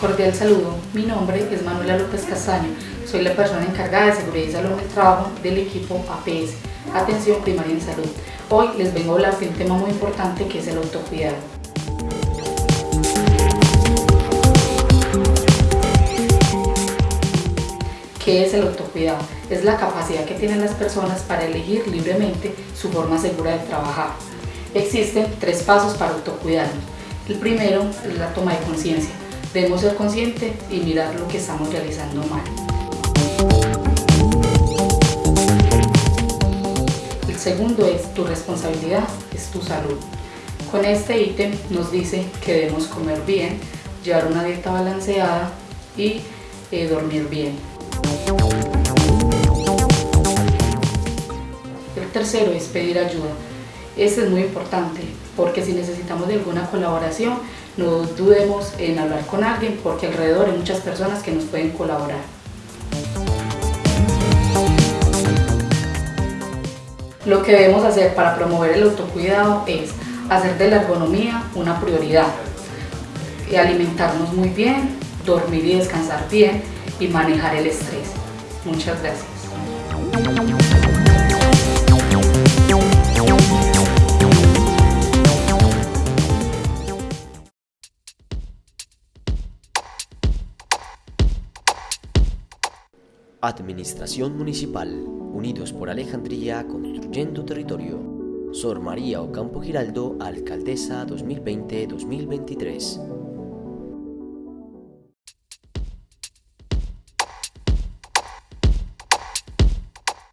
Cordial saludo, mi nombre es Manuela López Castaño, soy la persona encargada de seguridad y salud en el trabajo del equipo APS, Atención Primaria en Salud. Hoy les vengo a hablar de un tema muy importante que es el autocuidado. ¿Qué es el autocuidado? Es la capacidad que tienen las personas para elegir libremente su forma segura de trabajar. Existen tres pasos para autocuidarnos. El primero es la toma de conciencia. Debemos ser conscientes y mirar lo que estamos realizando mal. El segundo es tu responsabilidad, es tu salud. Con este ítem nos dice que debemos comer bien, llevar una dieta balanceada y eh, dormir bien. El tercero es pedir ayuda. Este es muy importante porque si necesitamos de alguna colaboración, no dudemos en hablar con alguien porque alrededor hay muchas personas que nos pueden colaborar. Lo que debemos hacer para promover el autocuidado es hacer de la ergonomía una prioridad, alimentarnos muy bien, dormir y descansar bien y manejar el estrés. Muchas gracias. Administración Municipal, Unidos por Alejandría, Construyendo Territorio. Sor María Ocampo Giraldo, Alcaldesa 2020-2023.